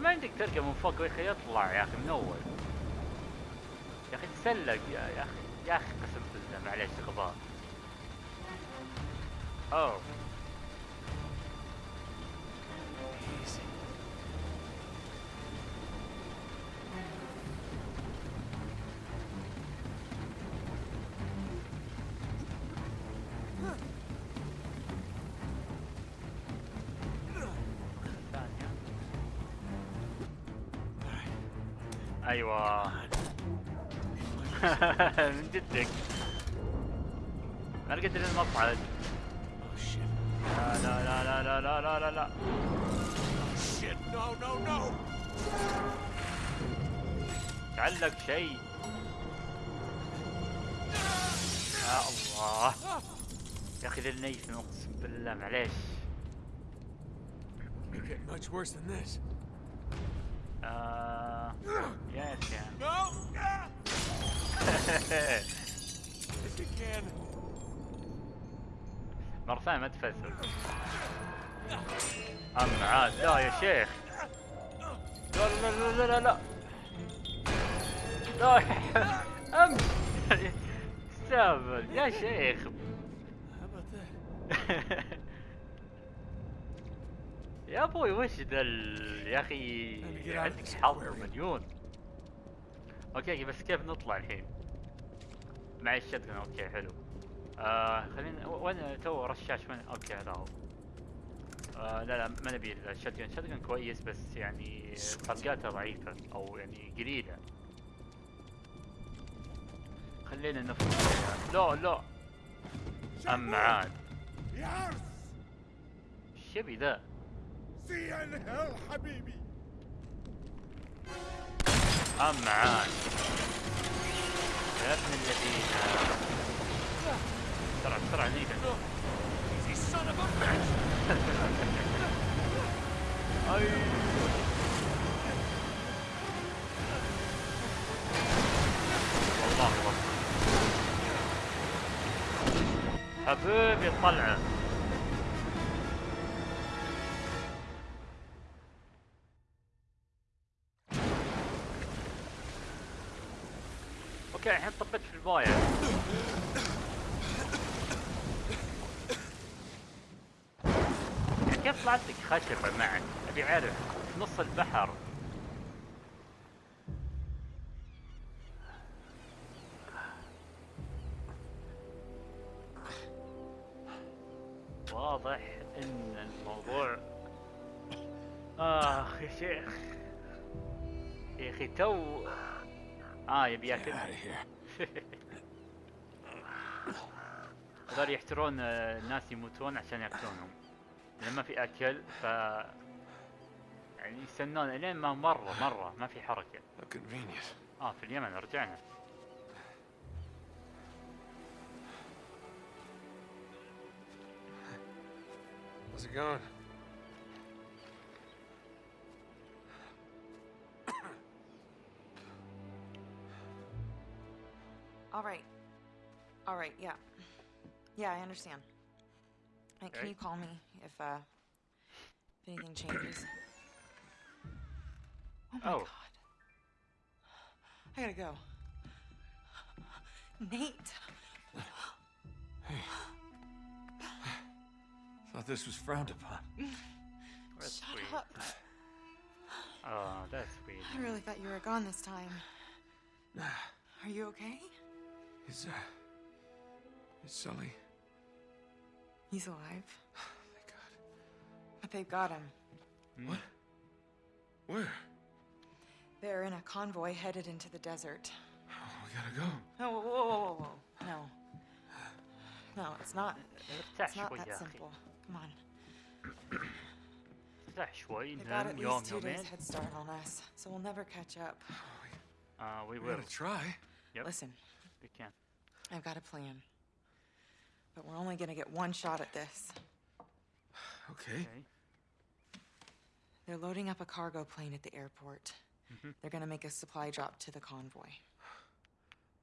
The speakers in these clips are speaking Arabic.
ما عندك تركب من فوق يا أخي يطلع يا أخي من أول. يا أخي تسلق يا أخي يا أخي قسم بالله معليش غباء أوه. أيوه. من جدك. ما لقيت الا المصعد. لا لا لا لا لا لا لا لا. No. تعلق شيء. يا الله. يا أخي ذا النيف أقسم بالله معليش. Get much worse than this. آه يا كان No. If you can. مرة ثانية ما تفسر أما عاد. لا يا شيخ. لا لا لا لا لا لا. أم. استهبل. يا شيخ? يا أبوي وش ذا يا أخي عندك حظ. مليون. okay بس كيف نطلع الحين؟ معي ال shotgun okay حلو. آه خلينا وين تو رشاش وين؟ okay هذا هو. آه لا لا ما نبي ال shotgun ال shotgun كويس بس يعني طلقاته ضعيفة أو يعني قليلة. خلينا نفرض لا لا. اما عاد. يبي ذا. في انهار حبيبي. يا ابن الذين. بسرعة بسرعة ليك أي. حبيبي طلعه خشبة معك؟ أبي اعرف في نص البحر. واضح إن الموضوع آخ يا شيخ. يا أخي تو آه يبي ياكل. هذول يحترون آه، الناس يموتون عشان ياكلونهم. لما في أكل ف يعني يستنون إلين ما مرة مرة ما في حركة آه في اليمن رجعنا How's it going? All right. All right, yeah. Yeah, I understand. Can you call me if uh if anything changes? Oh my Oh. god. I gotta go. Nate. Hey. Thought this was frowned upon. That's Shut up. Oh, that's sweet. I really thought you were gone this time. Are you okay? Is uh, is Sully? He's alive. Oh my god. But they've got him. Hmm? What? Where? They're in a convoy headed into the desert. Oh, we gotta go. No, whoa, whoa, whoa, whoa. No. No, it's not. It's not that simple. Come on. They've got at least two days head start on us, so we'll never catch up. Oh, uh, we will. We gotta try. Yep. Listen. We can. I've got a plan. But we're only gonna get one shot at this. Okay. okay They're loading up a cargo plane at the airport. Mhm. They're gonna make a supply drop to the convoy.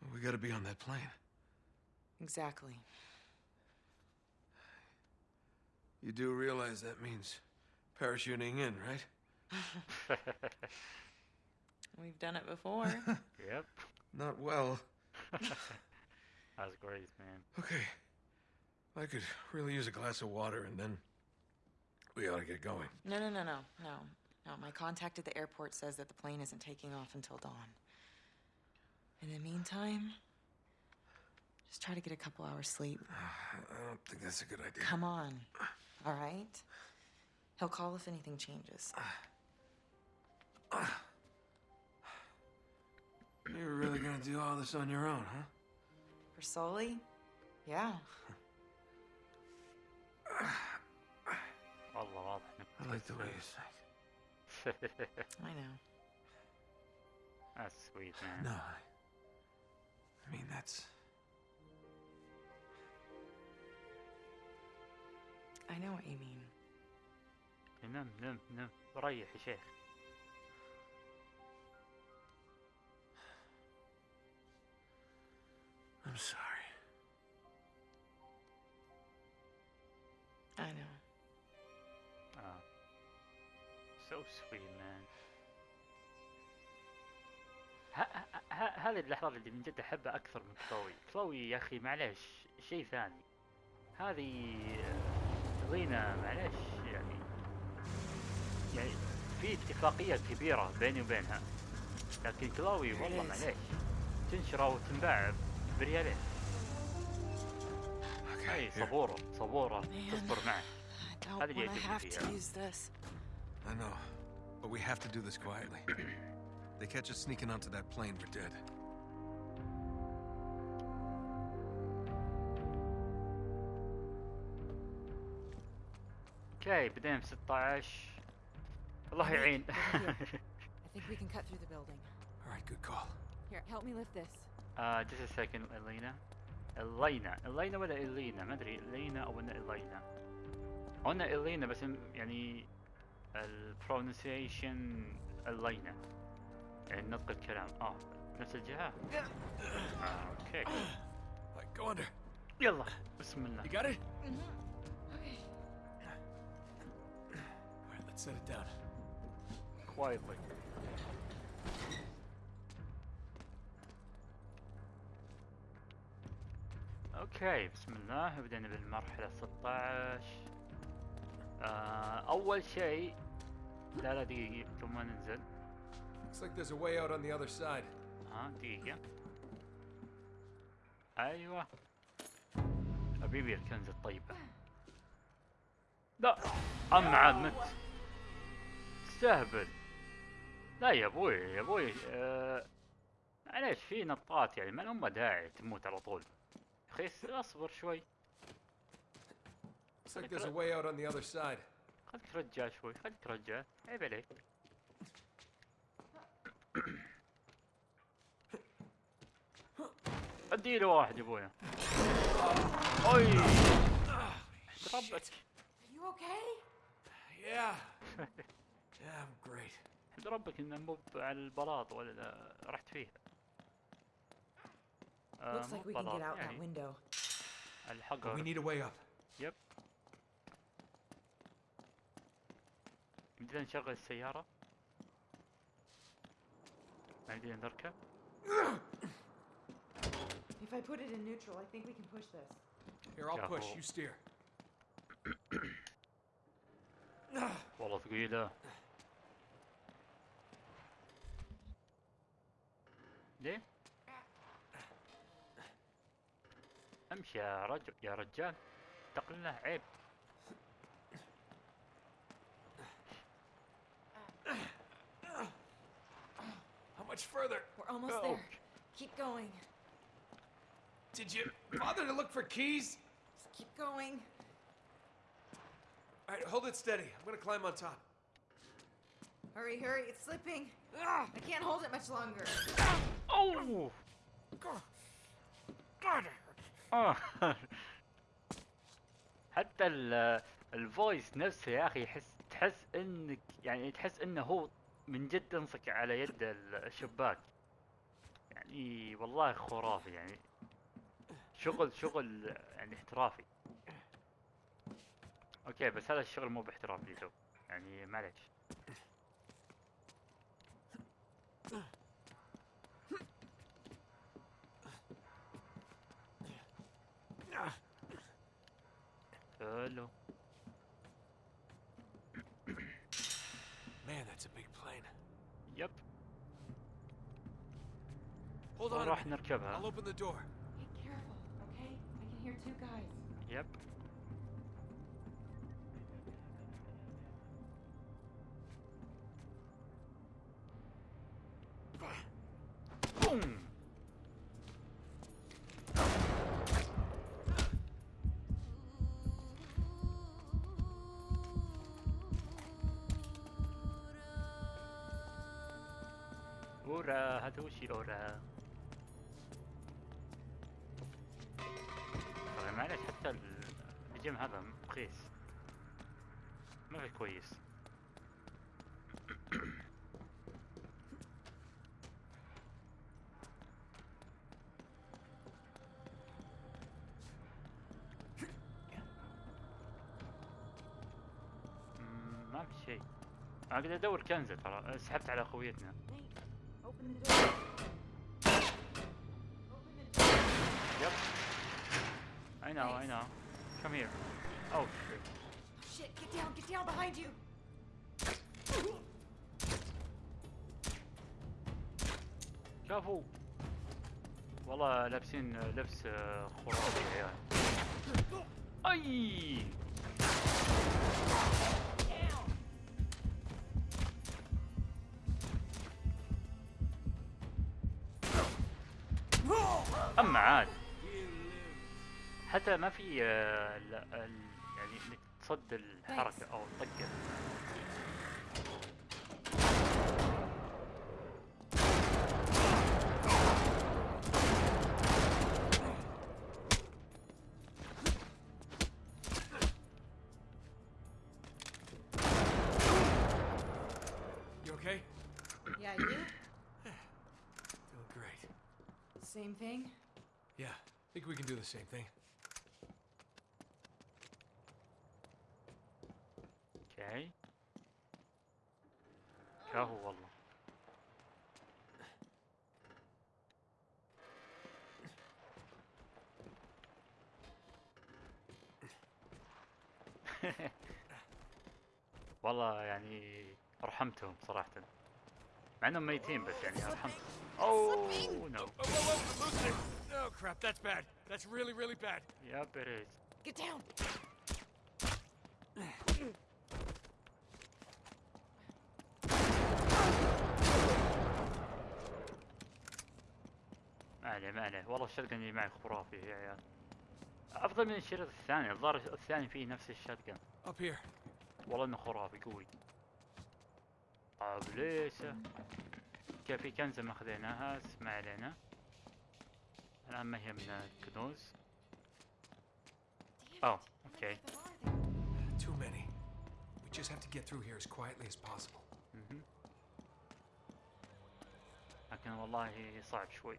Well, we gotta be on that plane. Exactly. You do realize that means parachuting in, right? We've done it before. yep. Not well. That's great, man. Okay. I could really use a glass of water and then we ought to get going. no, no, no, no, no. No, my contact at the airport says that the plane isn't taking off until dawn. In the meantime, just try to get a couple hours sleep. I don't think that's a good idea. Come on. All right? He'll call if anything changes. You're really gonna do all this on your own, huh? For Sully? Yeah. والله واضح انك I like the way you think. I know. That's sweet, man. No, I, I mean that's I know what you mean. نم نم نم ريح يا شيخ I'm sorry. So sweet man ه- ه- ه- هذه اللحظات اللي من جد أحبها أكثر من كلوي كلوي يا أخي معلش شيء ثاني هذه آه، لينا معلش يعني يعني في اتفاقية كبيرة بيني وبينها لكن كلوي والله. معلش تنشرى وتنباع بريالين Okay. اي here. صبورة صبورة. تصبر معه I don't How did I know, but we have to do this quietly. they catch us sneaking onto that plane, we're dead. اوكي بدينا ب 16 الله يعين I think we can cut through the building. All right, good call. Here, help me lift this. uh, just a second الينا الينا الينا ولا الينا ما ادري الينا او انا الينا قلنا الينا بس م- يعني ال pronunciation الينا يعني نطق الكلام. آه. نفس الجهة؟ آه، okay. يلا. بسم الله. You got it? Okay. All right, let's set it down. quietly. أوكي. بسم الله. بدينا بالمرحلة 16 آه أول شيء لا لا دقيقة ثم ما ننزل Looks like there's a way out on the other side. ها دقيقة أيوه حبيبي الكنز الطيبة لا اما عاد مت استهبل لا يا أبوي يا أبوي آه معليش في نطات يعني ما لهم داعي تموت على طول يا أخي اصبر شوي Looks like there's a way out on the other side. خليك رجع شوي خليك رجع عيب عليك اديله واحد يا أبويا اي ربك Are you okay? Yeah. yeah, I'm great. حمد ربك إنه مو على البلاط ولا رحت فيها آه، Looks like we can get out that يعني window. We need a way up. يب يمدينا نشغل السيارة ما يمدينا نركب If I put it in neutral, I think we can push this. Here, I'll push. You steer. والله ثقيلة ليه؟ امشي يا رجل يا رجال تقلنا عيب much further? We're almost Oh. there. Keep going. Did you bother to look for keys? Just keep going. All right, hold it steady. I'm gonna climb on top. Hurry, hurry, it's slipping. I can't hold it much longer. اوه آه. حتى ال الفويس نفسه يا اخي يحس تحس انك يعني تحس انه هو من جد أنصك على يد الشباك. يعني والله خرافي يعني شغل شغل يعني احترافي. okay بس هذا الشغل مو باحترافي تو يعني معلش حلو Hold on. a راح minute. نركبها I'll open the door. Be careful, okay? I can hear two guys. يب بوم اورا هذا وش معلش حتى ال- الجيم هذا رخيص ما في كويس. ما في شيء. قاعد أدور كنزة ترى. سحبت على خويتنا Nate, know, I know. Come here. Oh shit. Shit, get down, get down behind you. شافوا والله لابسين لبس آه، خرافي يا عيال اي حتى ما في آه، ال- ال- يعني انك تصد الحركه أو الطقه? Yeah, you? Great. Same thing? Yeah, think we can do the same thing. أوكي شافوا والله والله يعني رحمتهم صراحة مع انهم ميتين بس يعني رحمتهم oh no Oh, it. Oh, crap, that's bad. That's really, really bad. يا بريز Get down. ما عليه والله ال shotgun اللي معي خرافي يا عيال أفضل من الشريط الثاني الظاهر الثاني فيه نفس ال shotgun. والله إنه خرافي قوي طيب ليش كيف في كنزة ما خذيناها ما علينا الآن ما هي من الكنوز Damn Oh, there? Too many. We just have to get through here as quietly as possible. مهم. لكن والله صعب شوي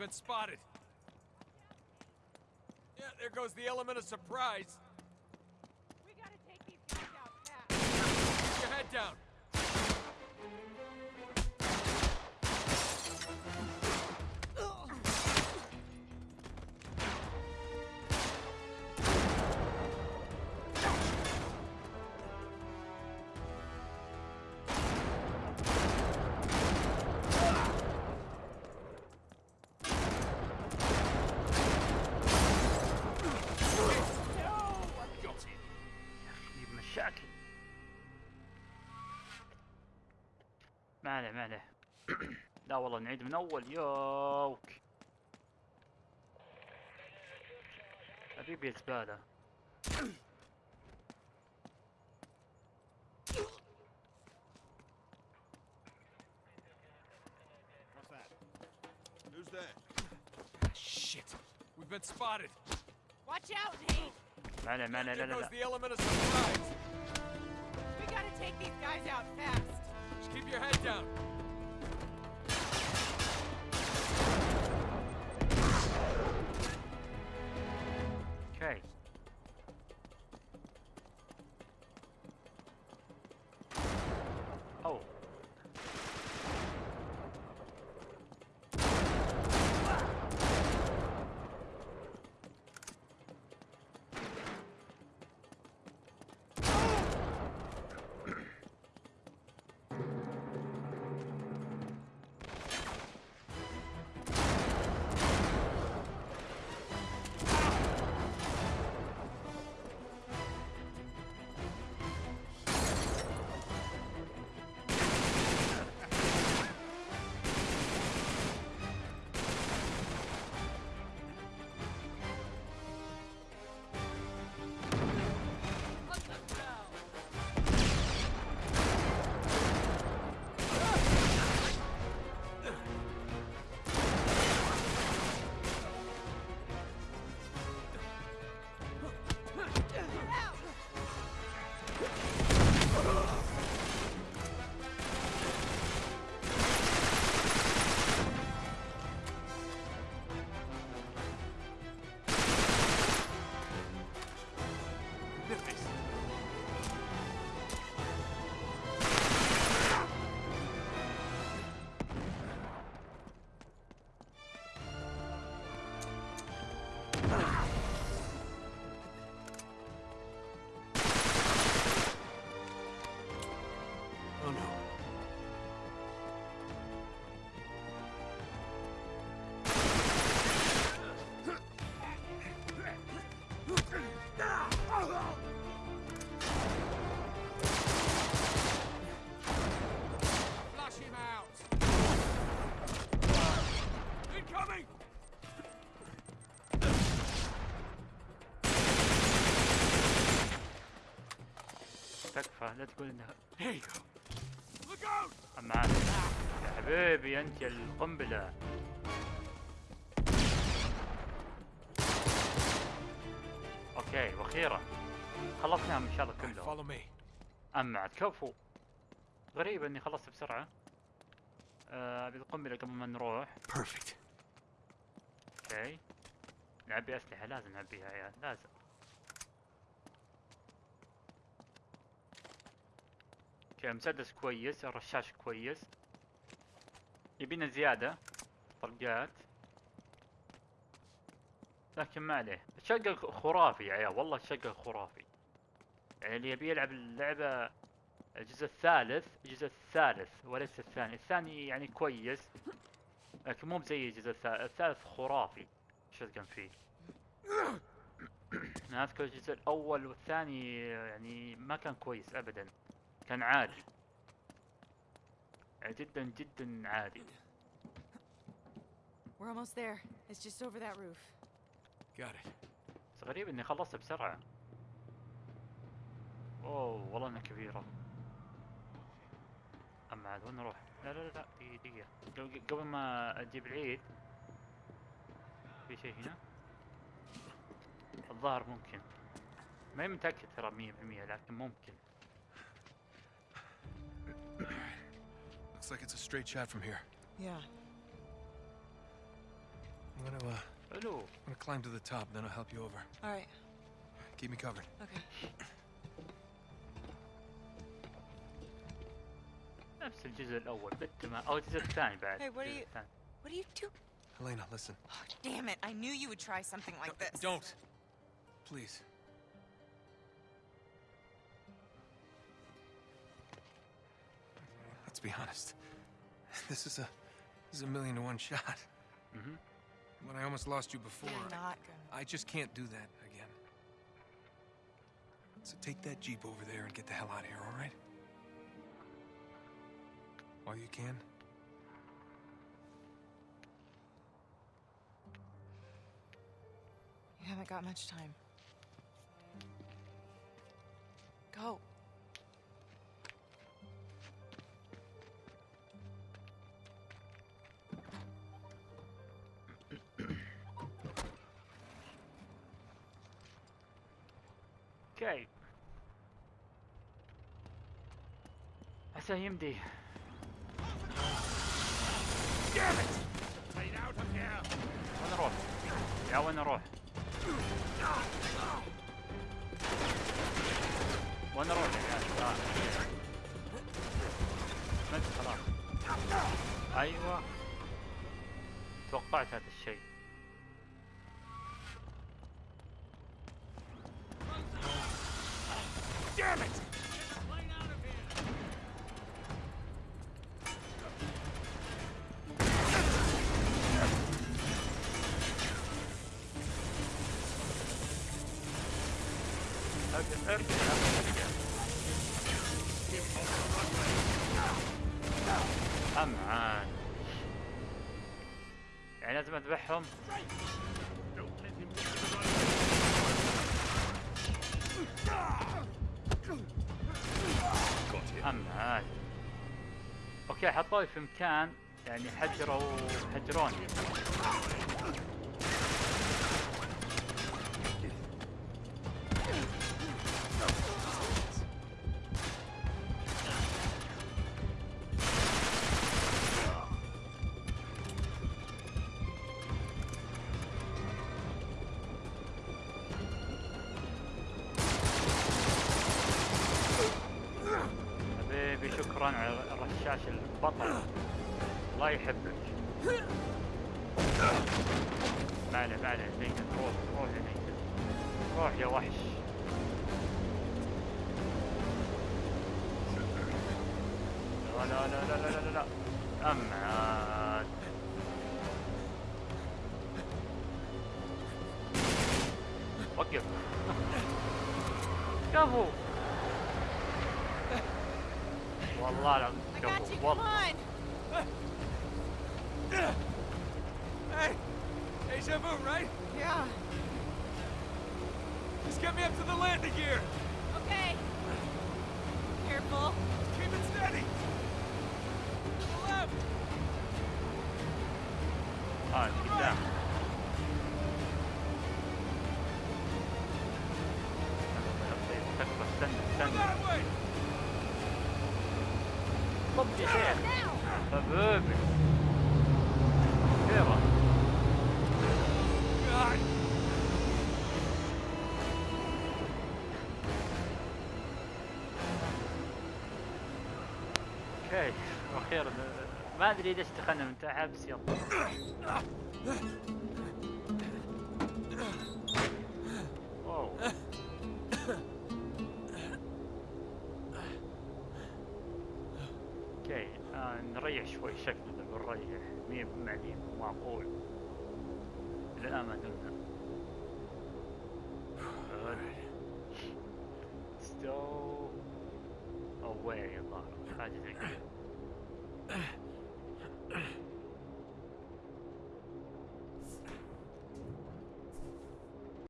been spotted. Yeah, there goes the element of surprise. عليه ما عليه لا والله نعيد من اول يوك حبيبي that? Who's that? Shit. We've been spotted. Watch out, Nate. لا There لا goes لا the element of surprise. We gotta take these guys out fast. Keep your head down. تكفى لا تقول انها! أما. يا حبيبي أنت يا القنبلة okay وأخيرا خلصناهم ان شاء الله كلهم. أما عاد كفو غريب إني خلصت بسرعة آه بالقنبلة قبل ما نروح. okay نعبي أسلحة لازم نعبيها يا لازم أوكي مسدس كويس الرشاش كويس. يبينا زيادة طلقات. لكن ما عليه. الشقة خرافي يا عيال والله الشقة خرافي. يعني اللي يبي يلعب اللعبة الجزء الثالث الجزء الثالث وليس الثاني. الثاني يعني كويس لكن مو بزي الجزء الثالث الثالث خرافي شوتجن فيه. أنا أذكر الجزء الأول والثاني يعني ما كان كويس ابدا. كان عادي جدا جدا عادي We're almost there. It's just over that roof. Got it. بس غريب إني خلصت بسرعة اوه والله إنها كبيرة أما عاد وين نروح؟ لا لا لا لا دقيقة دقيقة قبل- قبل ما أجيب العيد في شيء هنا الظاهر ممكن ما متأكد ترى مية بالمية لكن ممكن Looks like it's a straight shot from here. Yeah. I'm gonna, uh, حلو I'm gonna climb to the top, then I'll help you over. All right. Keep me covered. Okay. نفس الجزء الاول بالتمام او الجزء الثاني بعد Hey, what are الجزء you- الثاني. What do you do? Helena, listen. Oh, damn it! I knew you would try something like No, this. Don't. Please. Let's be honest. This is a this is a million to one shot. Mm-hmm. When I almost lost you before, You're I- not gonna. I just can't do that again. So take that Jeep over there and get the hell out of here, all right? While you can. You haven't got much time. Go. عسى يمدي. وين أروح؟ يا وين أروح؟ وين أروح يا. مت خلاص أيوه توقعت هذا الشيء أوكي حطوي في مكان يعني حجروا حجروني you. Double. Well, a lot of double. Come on. Hey, hey, Shabu, right? Yeah. Just get me up to the landing gear. Okay. Careful. Keep it steady. okay وأخيرا ما أدري ليش دخلنا من تحت بس يلا okay آه نريح شوي شكلنا بنريح مية معدين معقول. إلى